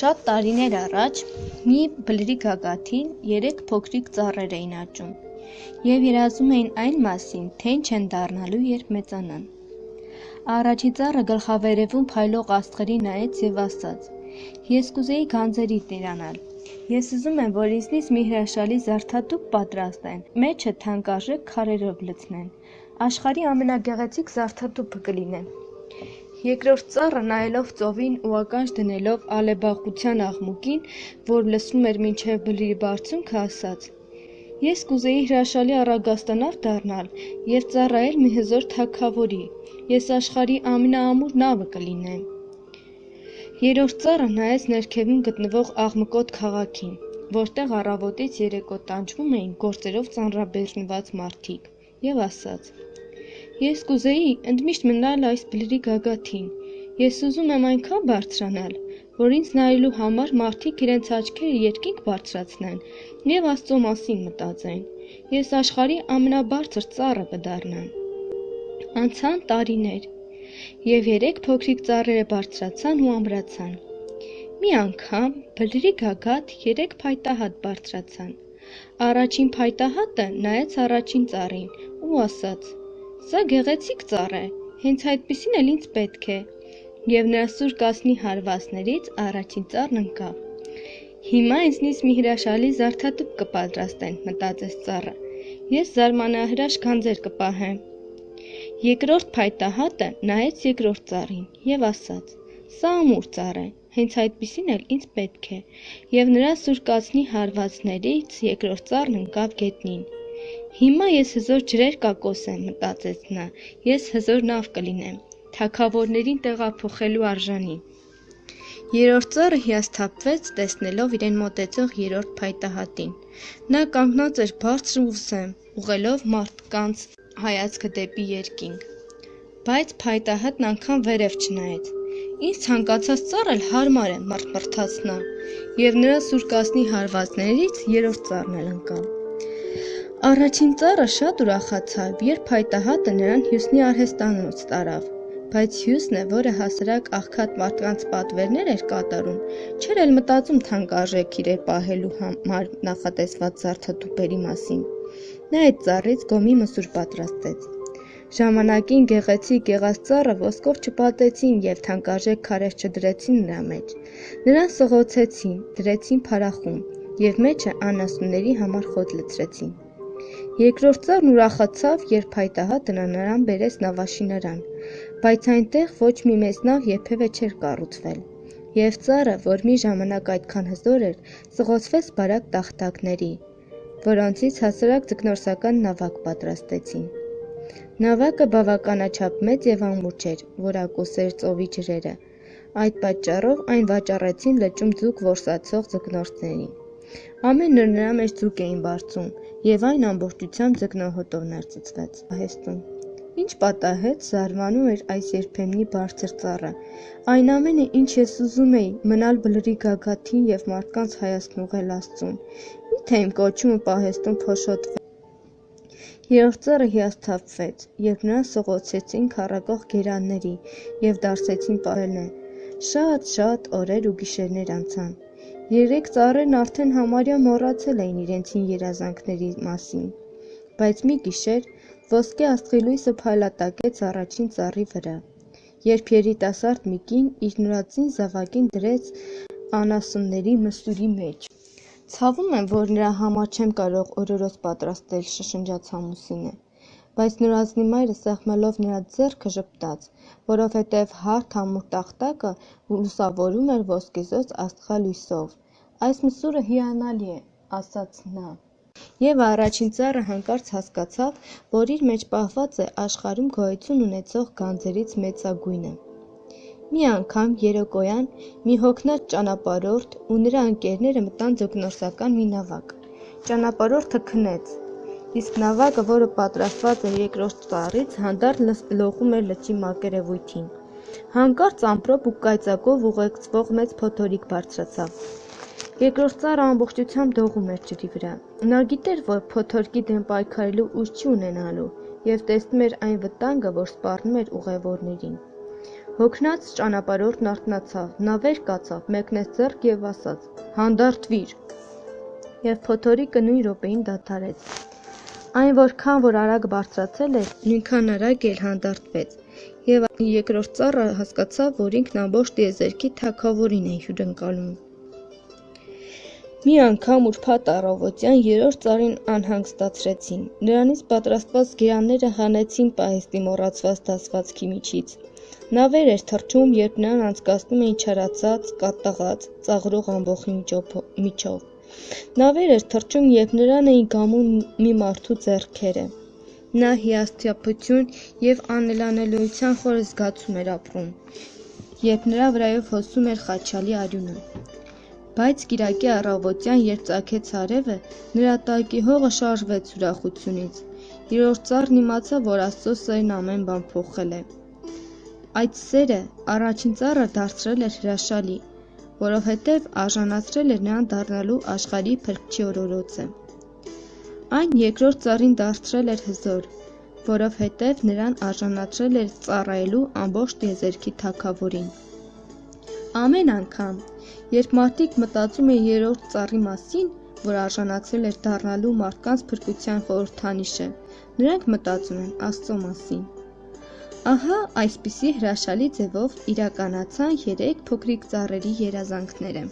Շատ տարիներ առաջ մի բլրի գագաթին երեք փոքրիկ ծառեր էին աճում և երազում էին այն մասին, թե ինչ են դառնալու, երբ մեծանան։ Առաջի ծառը գլխավերևում փայլող աստղերի նայեց և ասաց. «Ես կուզեի գանձերից իրանալ։ Ես ուզում եմ, որ ինձնից մի հրաշալի զարդատուփ պատրաստեն, մեջը թանկարժեք քարերով լցնեն։ Աշխարհի ամենագեղեցիկ զարդատուփը կլինի»։ Երկրորդ ծառը, նայելով ծովին ու ականջ դնելով ալեբախության աղմուկին, որ լսվում էր մինչև բլրի բարձունքը, ասաց. «Ես կուզեի հրաշալի առագաստանավ դառնալ և ծառայել մի հզոր թագավորի։ Ես աշխարհի ամենաամուր նավը կլինեմ»։ Երրորդ ծառը նայեց ներքևում գտնվող աղմկոտ քաղաքին, որտեղ առավոտից երեկո տանջվում էին գործերով ծանրաբեռնված մարդիկ, և ասաց. «Ես կուզեի ընդմիշտ մնալ այս բլրի գագաթին։ Ես ուզում եմ այնքան բարձրանալ, որ ինձ նայելու համար մարդիկ իրենց աչքերը երկինք բարձրացնեն և Աստծո մասին մտածեն։ Ես աշխարհի ամենաբարձր ծառը կդառնամ»։ Անցան տարիներ, և երեք փոքրիկ ծառերը բարձրացան ու ամրացան։ Մի անգամ բլրի գագաթ երեք փայտահատ բարձրացան։ Առաջին փայտահատը նայեց առաջին ծառին ու ասաց. «Սա գեղեցիկ ծառ է, հենց այդպիսին էլ ինձ պետք է»։ Եվ նրա սուր կասնի հարվածներից առաջին ծառն ընկավ։ «Հիմա ինձնից մի հրաշալի զարդատուփ կպատրաստեն», մտածեց ծառը։ «Ես զարմանահրաշ գանձեր կպահեմ»։ Երկրորդ փայտահատը նայեց երկրորդ ծառին և ասաց. «Սա ամուր ծառ է, հենց այդպիսին էլ ինձ պետք է»։ Եվ նրա սուր կացնի հարվածներից երկրորդ ծառն ընկավ գետնին։ «Հիմա ես հզոր ջրեր կակոսեմ», մտածեց նա։ «Ես հզոր նավ կլինեմ, թագավորներին տեղափոխելու արժանի»։ Երրորդ ծառը հիասթափվեց, տեսնելով իրեն մոտեցող երրորդ փայտահատին։ Նա կանգնած էր բարձր ու սեմ, ուղղելով մարդկանց հայացքը դեպի երկինք։ Բայց փայտահատն անգամ վերև չնայեց։ «Ինձ ցանկացած ծառ էլ հարմար է», մռթմռթաց նա, և նրա սուր կասնի հարվածներից երրորդ ծառն էլ ընկավ։ Առաջին ծառը շատ ուրախացավ, երբ փայտահատը նրան հյուսնի արհեստանոց տարավ։ Բայց հյուսնը, որը հասարակ աղքատ մարդկանց պատվերներ էր կատարում, չէր էլ մտածում թանկարժեք իրեր պահելու համար նախատեսված զարդատուփերի մասին։ Նա այդ ծառից գոմի մսուր պատրաստեց։ Ժամանակին գեղեցիկ եղած ծառը ոսկով չպատեցին և թանկարժեք քարեր չդրեցին նրա մեջ։ Նրան սղոցեցին, դրեցին փարախում և մեջը անասունների համար խոտ լցրեցին։ Երկրորդ ծառն ուրախացավ, երբ փայտահատը նրան բերեց նավաշինարան, բայց այնտեղ ոչ մի մեծ նավ երբևէ չէր կառուցվել։ Եվ ծառը, որ մի ժամանակ այդքան հզոր էր, սղոցվեց բարակ տախտակների, որոնցից հասարակ ձկնորսական նավակ պատրաստեցին։ Նավակը բավականաչափ մեծ և ամուր չէր, որ ակուսեր ծովի ջրերը։ Այդ պատճառով այն վաճառեցին լճում ձուկ որսացող ձկնորսներին։ Ամեն օր նրա մեջ ձուկ էին բարձում, և այն ամբողջությամբ ձկնոհոտով ներծծվեց պահեստում։ Ինչ պատահեց, զարմանում էր այս երբեմնի բարձր ծառը։ Այն ամենը, ինչ ես ուզում էի, մնալ բլրի գագաթին և մարդկանց հայացքն ուղղել Աստծուն։ Մի՞թե իմ կոչումը պահեստում փոշոտվեց։ Երրորդ ծառը հիասթափվեց, երբ նրան սղոցեցին քառակող գերանների և դարսեցին պահելն։ Շատ-շատ օրեր ու գիշերներ անցան։ Երեք ծառերն արդեն համարյա մոռացել էին իրենց հին երազանքների մասին։ Բայց մի գիշեր ոսկե աստղի լույսը փայլատակեց առաջին ծառի վրա, երբ երիտասարդ մի կին իր նորածին զավակին դրեց անասունների մսուրի մեջ։ «Ցավում եմ, որ նրա համար չեմ կարող օրորոց պատրաստել», շշնջաց ամուսինը։ Բայց նորածնի մայրը սեղմելով նրա ձեռքը ժպտաց, որովհետև հարթ ամուր տախտակը լուսավորում էր ոսկեզօծ աստղալույսով։ «Այս մսուրը հիանալի է», ասաց նա։ Եվ առաջին ծառը հանկարծ հասկացավ, որ իր մեջ պահված է աշխարհում գոյություն ունեցող գանձերից մեծագույնը։ Մի անգամ երեկոյան մի հոգնած ճանապարհորդ ու նրա ընկերները մտան ձկնորսական մի նավակ։ Ճանապարհորդը քնեց, իսկ նավակը, որը պատրաստված էր երկրորդ ծառից, հանդարտ լողում էր լճի մակերևույթին։ Հանկարծ ամպրոպ ու կայծակով ուղեկցվող մեծ փոթորիկ բարձրացավ։ Երկրորդ ծառը ամբողջությամբ դողում էր ջրի վրա։ Նա գիտեր, որ փոթորկի դեմ պայքարելու ուժ չի ունենալու, և տեսնում էր այն վտանգը, որ սպառնում էր ուղևորներին։ Հոգնած ճանապարհորդն արթնացավ, նա վեր կացավ, մեկնեց ձեռք և ասաց. «Հանդարտվիր»։ Եվ փոթորիկը նույն րոպեին դադարեց։ Այն որքան որ արագ բարձրացել էր, նույնքան արագ էլ հանդարտվեց, և երկրորդ ծառը հասկացավ, որ ինքն ամբողջ տիեզերքի թագավորին է հյուրընկալում։ Մի անգամ ուրբաթ առավոտյան երրորդ ծառին անհանգստացրեցին։ Նրանից պատրաստված գերանները հանեցին պահեստի մոռացված դասվածքի միջից։ Նա վեր էր թռչում, երբ նրան անցկացնում էին չարացած, կատաղած, ծաղրող ամբոխի միջով։ Նա վեր էր թռչում, երբ նրան էին գամում մի մարդու ձեռքերը։ Նա հիասթափություն և անելանելիության խոր զգացում էր ապրում, երբ նրա վրայով հոսում էր խաչալի արյունը։ Բայց կիրակի առավոտյան, երբ ծագեց արևը, նրա տակի հողը շարժվեց ուրախությունից։ Երրորդ ծառն իմացավ, որ Աստծո սերն ամեն բան փոխել է։ Այդ սերը առաջին ծառը դարձրել էր հրաշալի, որովհետև արժանացրել էր նրան դառնալու աշխարհի Փրկչի օրորոցը։ Այն երկրորդ ծառին դարձրել էր հզոր, որովհետև նրան արժանացրել էր ծառայելու ամբողջ տիեզերքի Թագավորին։ Ամեն անգամ, երբ մարդիկ մտածում են երրորդ ծառի մասին, որ արժանացել էր դառնալու մարդկանց փրկության խորհրդանիշը, նրանք մտածում են Աստծո մասին։ Ահա այսպիսի հրաշալի ձևով իրականացան երեք փոքրիկ ծառերի երազանքները։